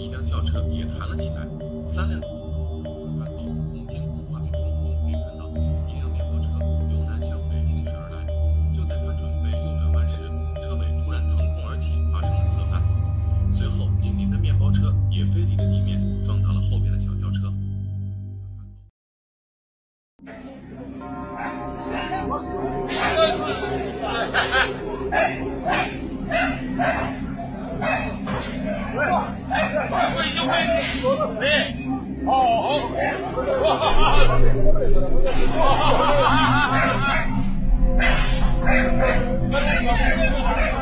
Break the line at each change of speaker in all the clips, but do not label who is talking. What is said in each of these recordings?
一辆轿车也弹了起来。三辆。然后从监控画面中，我们可以看到一辆面包车由南向北行驶而来。就在它准备右转弯时，车尾突然腾空而起，发生了侧翻。随后，紧邻的面包车也飞离了地面，撞到了后边的小轿车。
哎，快
快快，牛
背，牛
背，哦哦，哈哈哈哈，哈哈哈哈，哈哈哈哈，哎哎，牛背。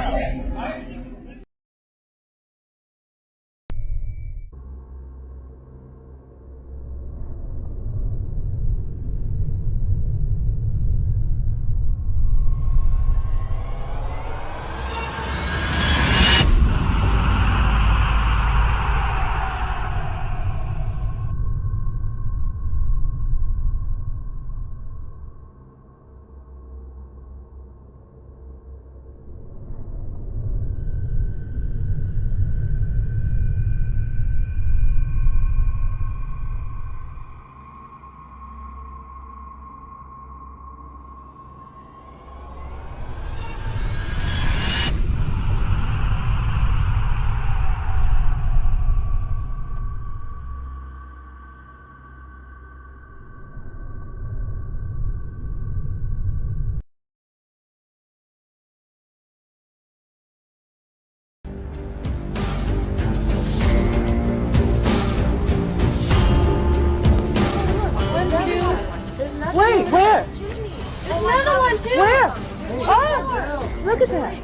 Look at that.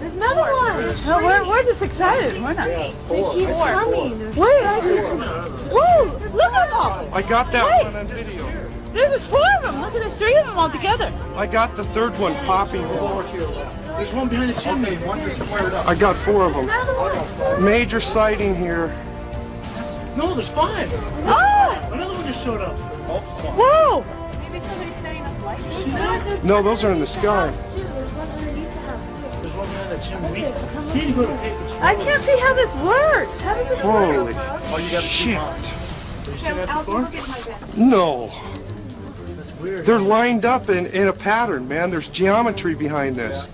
There's another one.
No, we're, we're just excited. We're not.
They keep coming.
Wait, I see. Whoa, look at them.
I got that
Wait.
one on video.
There's four of them. Look at there's three of them all together.
I got the third one popping.
There's one behind the chimney. One just squared up.
I got four of them.
Another one.
Major sighting here.
No, there's five.
Oh,
Another one just showed up.
whoa.
Maybe somebody's setting up lights.
No, those are in the sky.
I can't see how this works. How does this
Holy
work?
Oh, you got to
shit.
Have you seen that before?
No.
That's weird.
They're lined up in, in a pattern, man. There's geometry behind this.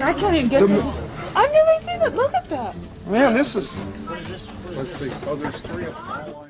I can't even get
The-
this. I've never seen it. Look at that.
Man, this is...
What is this? What is
Let's see. Oh, there's three of them.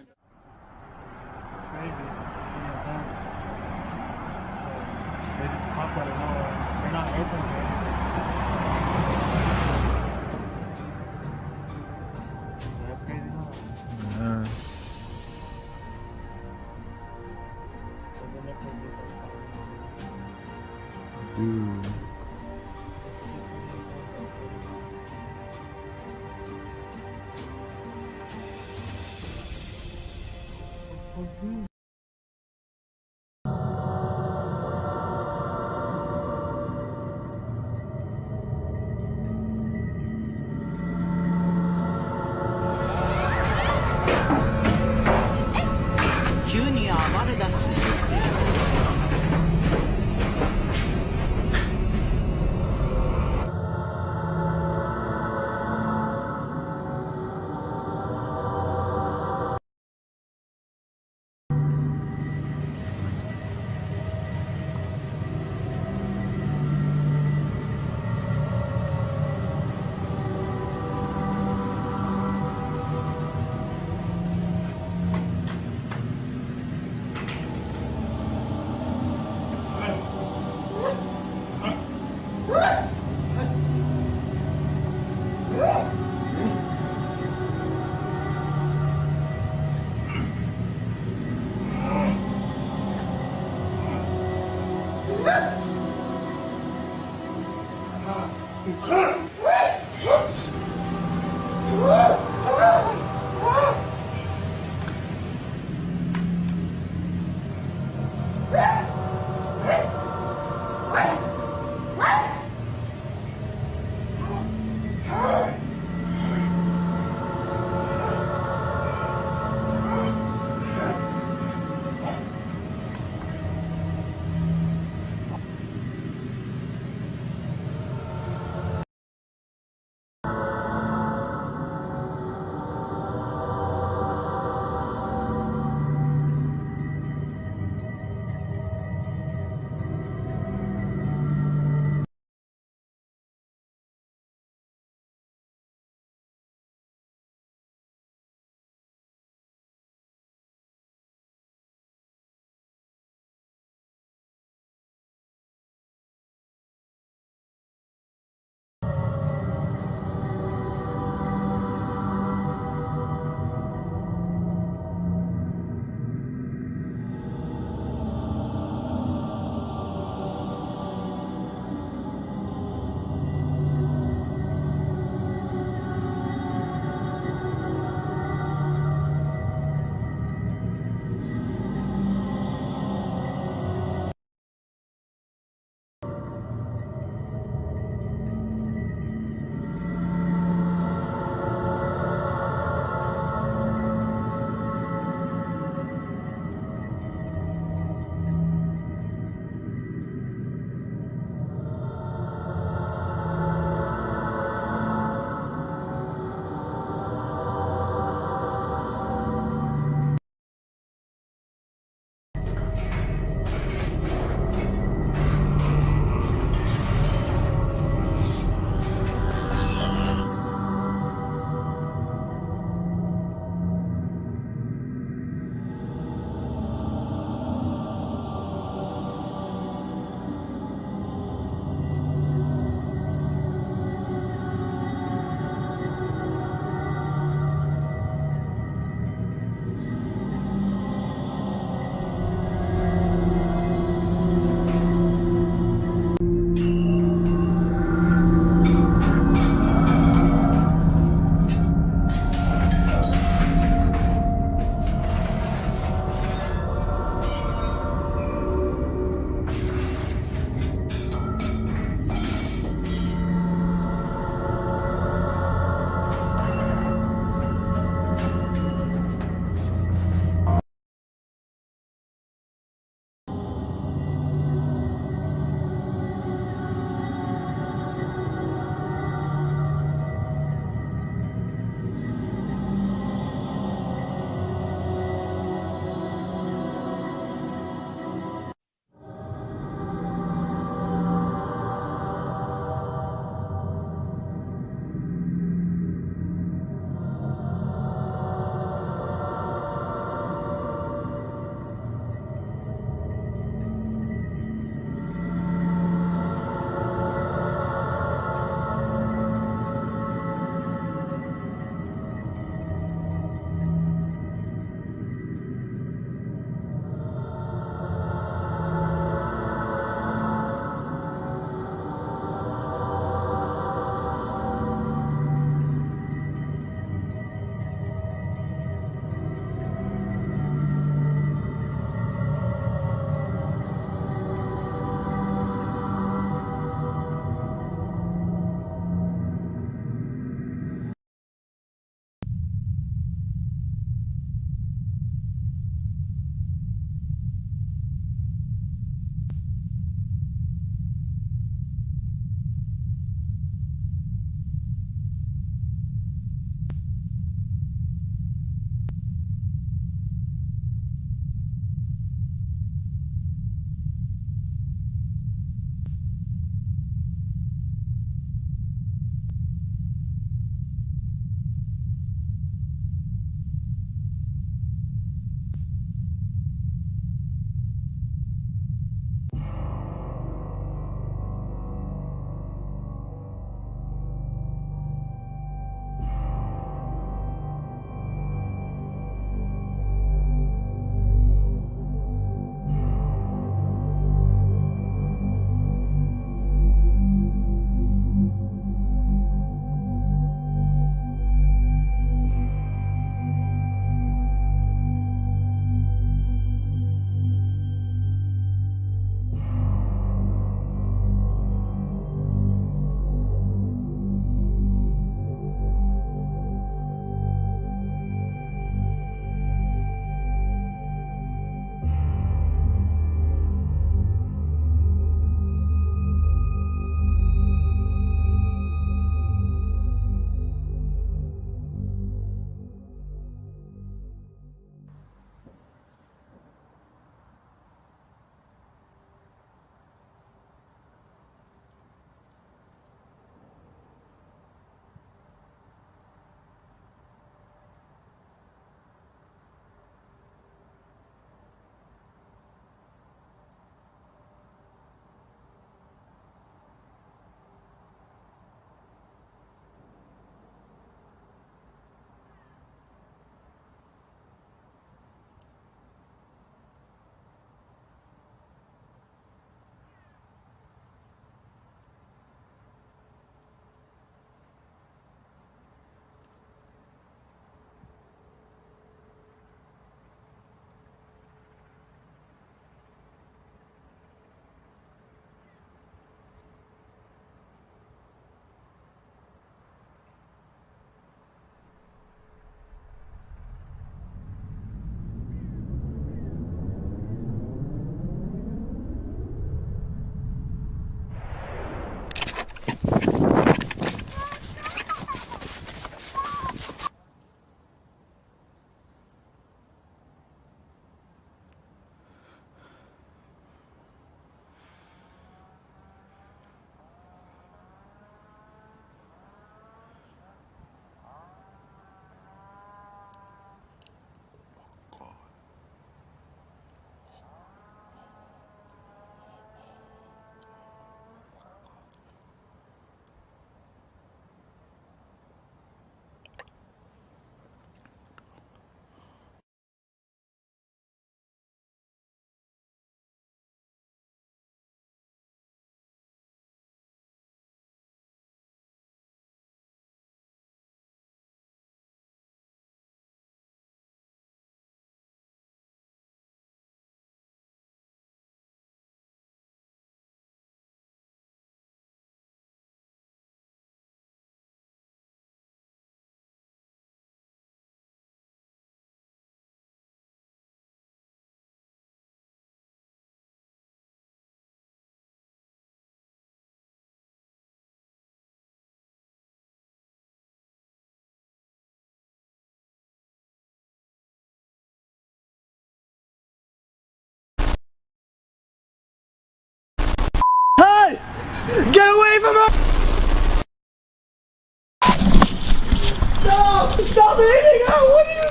Stop! Stop eating her! What are you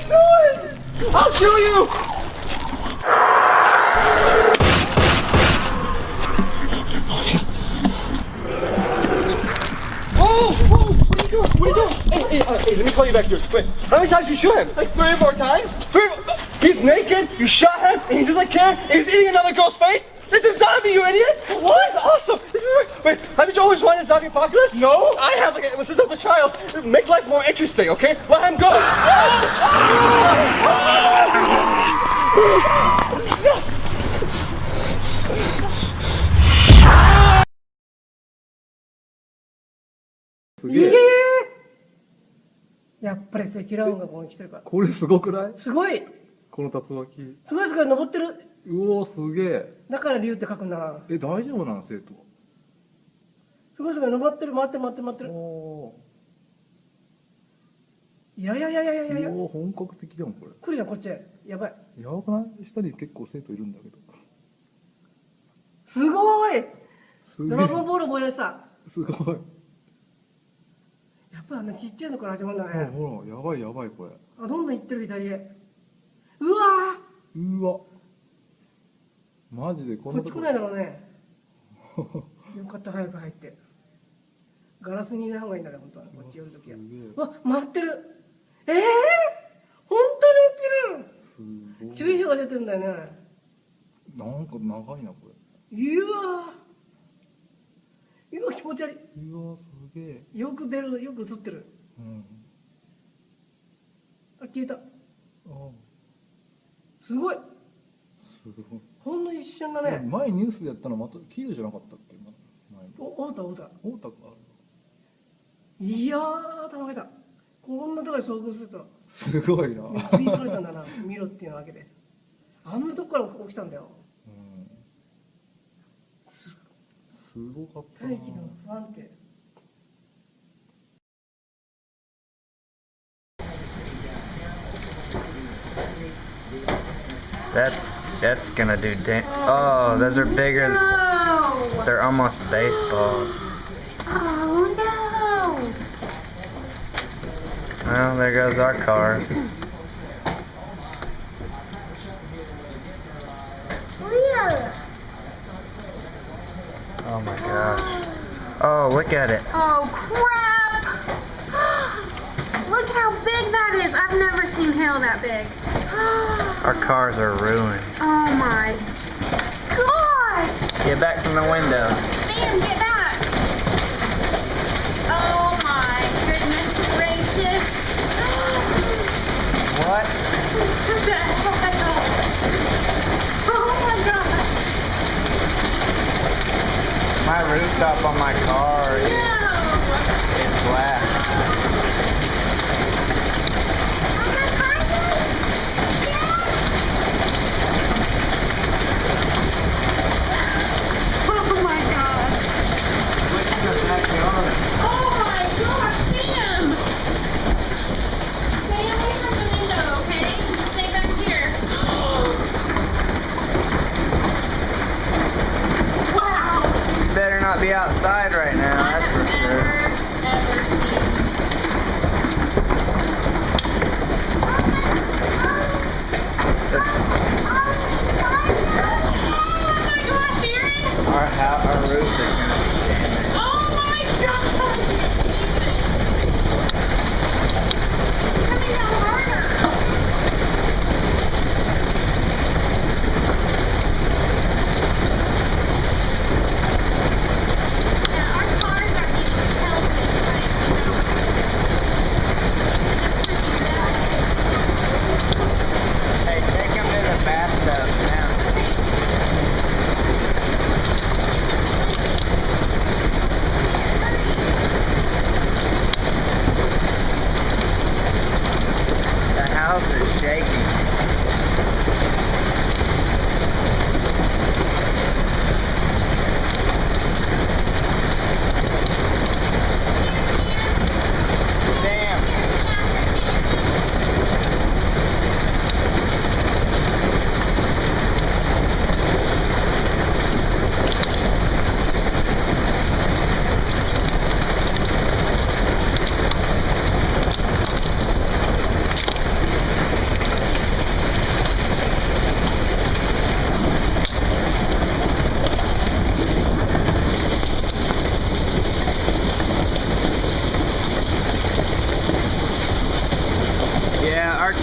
doing? I'll show you! Oh! oh, What are you doing? What are you doing? Hey, hey, uh, hey, let me call you back, dude. Wait, how many times you shoot him? Like three or four times? Three? He's naked, you shot him, and he just like care, and he's eating another girl's face? This is zombie, you idiot! What? This is awesome! This is wait, haven't you always wanted a zombie apocalypse? No! I have, like, since I was a child. Make life more interesting, okay? Let him go!
やっぱり積乱雲がここに来てるから。
これすごくない
すごい
この竜巻。
すごいすごい登ってる
うおすげえ。
だから竜って書くんだな。
え、大丈夫なの生徒。
すごいすごい登ってる回ってる回ってる回ってる。
お
いやいやいやいやいやいや
ー。おー本格的じゃん、これ。
来るじゃんこっちへ。やばい。
やばくない？下に結構生徒いるんだけど。
すごいドラゴン
え。
ボール思い出した。
すごい。
やっぱあんなちっちゃいのから始まるんだ
あ、
ね。
ほら、やばいやばい、これ。
あ、どんどん行ってる左へ。うわ
うわ。マジでこんなこ
っち来ないだろうね。よかった早く入って。ガラスにいない方がいいんだね、本当は。こっち寄るときは。わ、回ってる。ええー、本当に起きる
すごい。
注意報が出てるんだよね。
なんか長いな、これ。
うわーうわ気持ち悪
うわ、すげえ。
いよく出るよく映ってる
うん。
あ消えた
あ、
すごい
すごい。
ほんの一瞬だね。
前ニュースでやったのまた綺麗じゃなかったっけ？
おおうたおうた
大田か。
いやー頭が痛いこんなところで遭遇すると。
すごいな。
導かれたんだな。見ろっていうわけで。あんなとこから起きたんだよ。
うん。すごかったな。
大気の不安定
That's that's gonna do da- Oh, those are bigger.
No!
They're almost baseballs.
Oh no!
Well, there goes our
car.
Oh my gosh. Oh, look at it.
Oh crap! Look how big that is! I've never seen hail that big.
Oh, Our cars are ruined.
Oh my gosh!
Get back from the window.
Sam, get back! Oh my goodness gracious!
What?
What the hell? Oh my gosh!
My rooftop on my car is,
No!
is glass.
Oh my gosh!
Look in the backyard.
Oh my gosh, Sam! Stay away from the window, okay? Stay back here. wow!
You better be outside right now, that's for sure.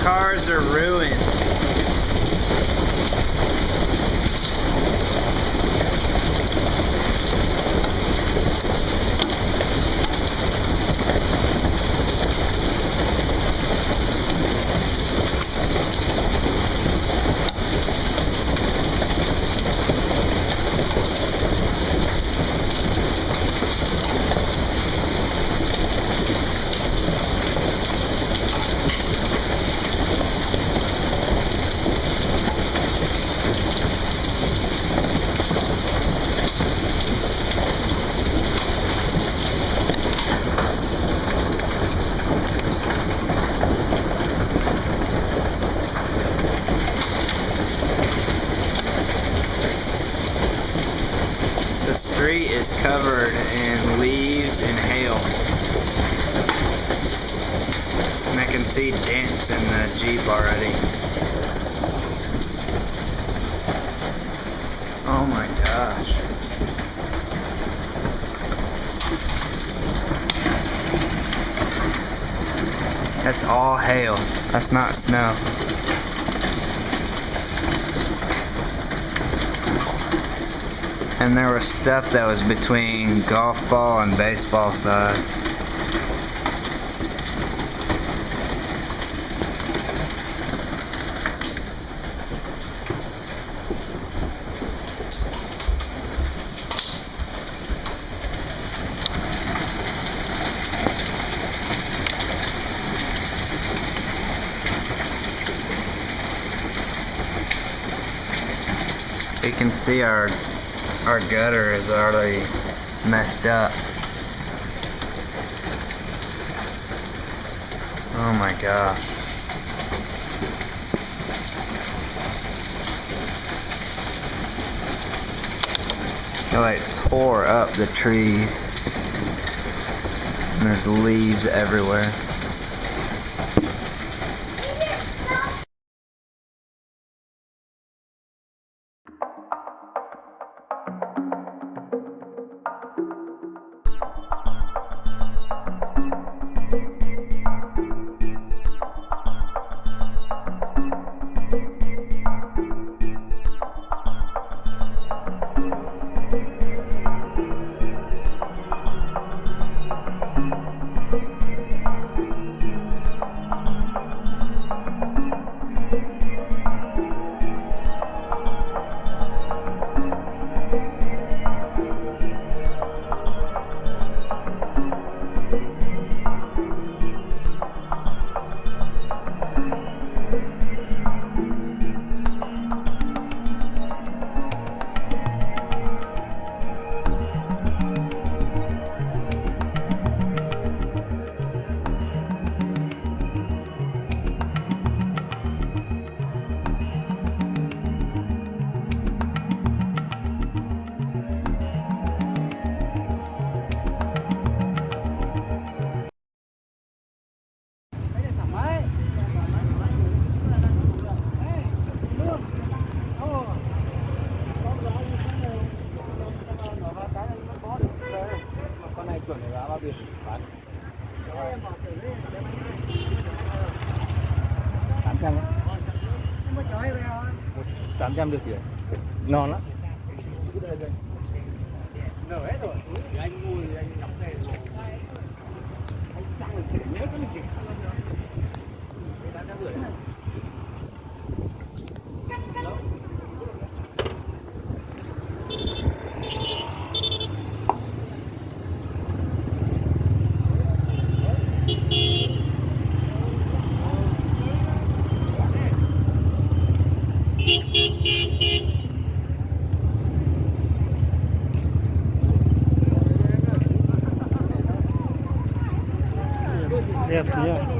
cars are
ruined. Not snow. And there was stuff that was between golf ball and baseball size. You can see our our gutter is already messed up. Oh my gosh. It like tore up the trees. And there's leaves everywhere.
Chuẩn để bao tiền? Bán. Tám trăm tám trăm được tiền non lắm. Nở hết rồi. Anh mua thì anh đóng rồi. Anh được nhớ cái gì tám trăm rưỡi. गया भैया